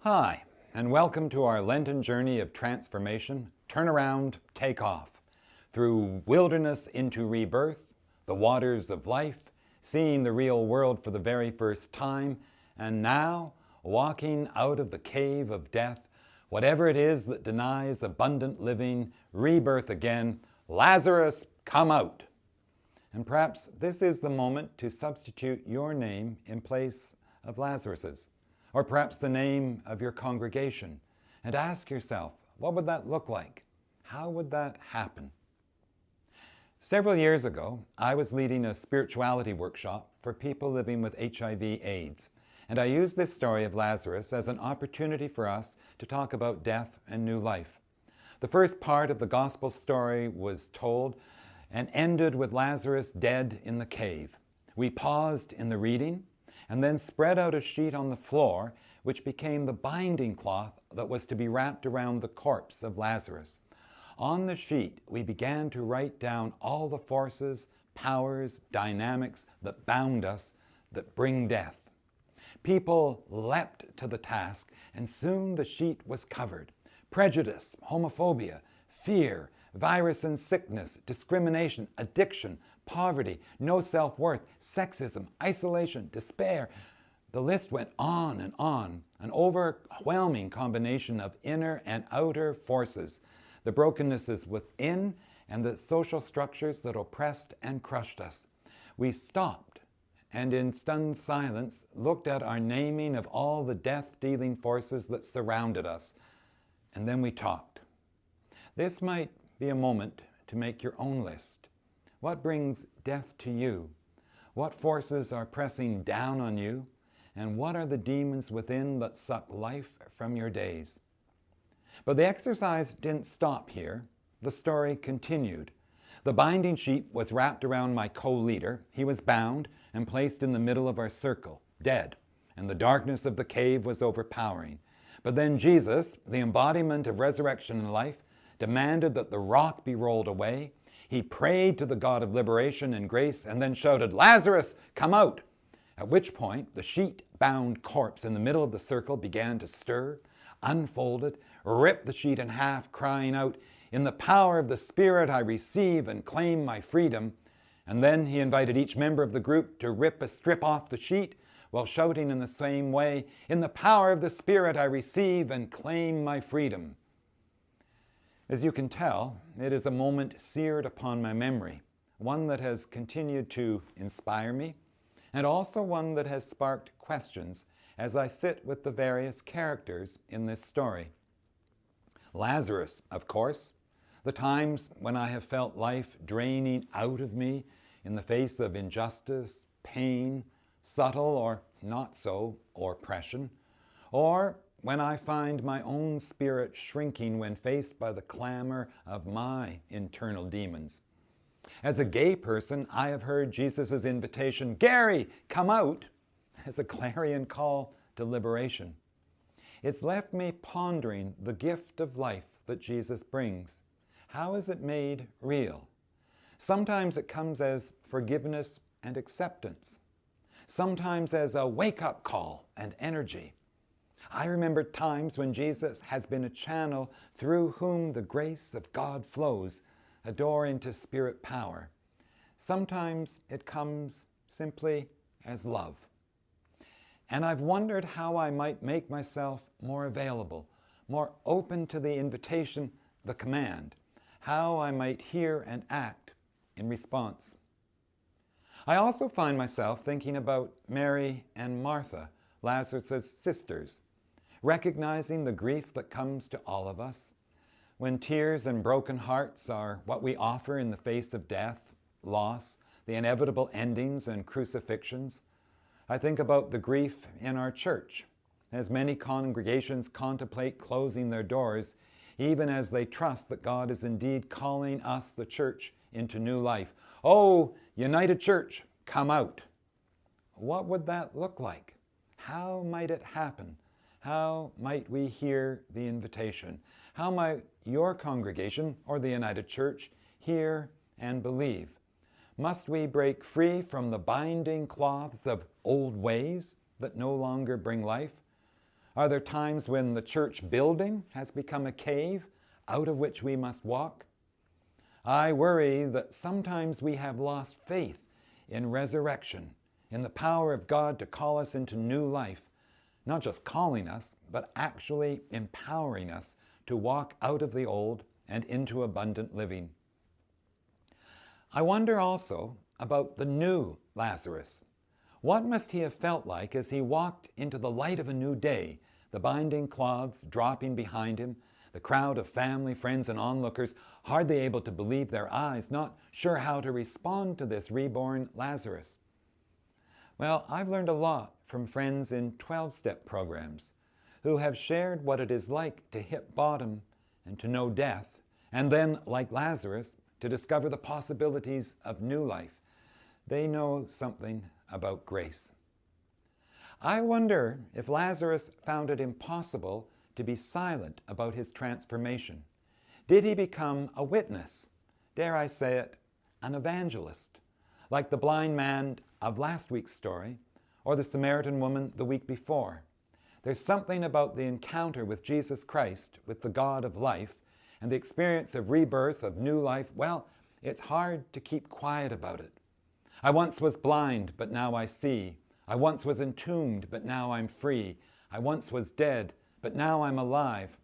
Hi, and welcome to our Lenten journey of transformation, turnaround, take off, through wilderness into rebirth, the waters of life, seeing the real world for the very first time, and now walking out of the cave of death, whatever it is that denies abundant living, rebirth again, Lazarus, come out. And perhaps this is the moment to substitute your name in place of Lazarus's, or perhaps the name of your congregation, and ask yourself, what would that look like? How would that happen? Several years ago, I was leading a spirituality workshop for people living with HIV AIDS, and I used this story of Lazarus as an opportunity for us to talk about death and new life. The first part of the gospel story was told and ended with Lazarus dead in the cave. We paused in the reading and then spread out a sheet on the floor which became the binding cloth that was to be wrapped around the corpse of Lazarus. On the sheet, we began to write down all the forces, powers, dynamics that bound us, that bring death. People leapt to the task, and soon the sheet was covered prejudice, homophobia, fear, virus and sickness, discrimination, addiction, poverty, no self-worth, sexism, isolation, despair. The list went on and on, an overwhelming combination of inner and outer forces, the brokennesses within and the social structures that oppressed and crushed us. We stopped and in stunned silence looked at our naming of all the death-dealing forces that surrounded us, and then we talked. This might be a moment to make your own list. What brings death to you? What forces are pressing down on you? And what are the demons within that suck life from your days? But the exercise didn't stop here. The story continued. The binding sheet was wrapped around my co-leader. He was bound and placed in the middle of our circle, dead, and the darkness of the cave was overpowering. But then Jesus, the embodiment of resurrection and life, demanded that the rock be rolled away. He prayed to the God of liberation and grace and then shouted, Lazarus, come out! At which point the sheet-bound corpse in the middle of the circle began to stir, unfolded, ripped the sheet in half, crying out, In the power of the Spirit I receive and claim my freedom. And then he invited each member of the group to rip a strip off the sheet while shouting in the same way, In the power of the Spirit I receive and claim my freedom. As you can tell, it is a moment seared upon my memory, one that has continued to inspire me, and also one that has sparked questions as I sit with the various characters in this story. Lazarus, of course, the times when I have felt life draining out of me in the face of injustice, pain, subtle or not so oppression, or when I find my own spirit shrinking when faced by the clamor of my internal demons. As a gay person, I have heard Jesus' invitation, Gary, come out, as a clarion call to liberation. It's left me pondering the gift of life that Jesus brings. How is it made real? Sometimes it comes as forgiveness and acceptance sometimes as a wake-up call and energy. I remember times when Jesus has been a channel through whom the grace of God flows, a door into spirit power. Sometimes it comes simply as love. And I've wondered how I might make myself more available, more open to the invitation, the command, how I might hear and act in response. I also find myself thinking about Mary and Martha, Lazarus' sisters, recognizing the grief that comes to all of us when tears and broken hearts are what we offer in the face of death, loss, the inevitable endings and crucifixions. I think about the grief in our church as many congregations contemplate closing their doors even as they trust that God is indeed calling us, the church, into new life. Oh, United Church, come out. What would that look like? How might it happen? How might we hear the invitation? How might your congregation or the United Church hear and believe? Must we break free from the binding cloths of old ways that no longer bring life? Are there times when the church building has become a cave out of which we must walk? I worry that sometimes we have lost faith in resurrection, in the power of God to call us into new life, not just calling us, but actually empowering us to walk out of the old and into abundant living. I wonder also about the new Lazarus. What must he have felt like as he walked into the light of a new day, the binding cloths dropping behind him, the crowd of family, friends, and onlookers hardly able to believe their eyes, not sure how to respond to this reborn Lazarus? Well, I've learned a lot from friends in 12-step programs who have shared what it is like to hit bottom and to know death, and then, like Lazarus, to discover the possibilities of new life. They know something about grace. I wonder if Lazarus found it impossible to be silent about his transformation. Did he become a witness? Dare I say it, an evangelist? Like the blind man of last week's story, or the Samaritan woman the week before. There's something about the encounter with Jesus Christ, with the God of life, and the experience of rebirth, of new life, well, it's hard to keep quiet about it. I once was blind, but now I see. I once was entombed, but now I'm free. I once was dead, but now I'm alive.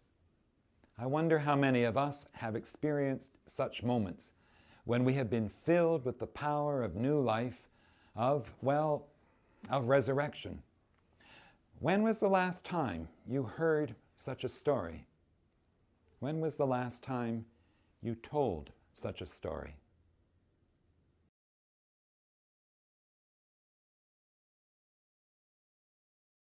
I wonder how many of us have experienced such moments when we have been filled with the power of new life, of, well, of resurrection. When was the last time you heard such a story? When was the last time you told such a story?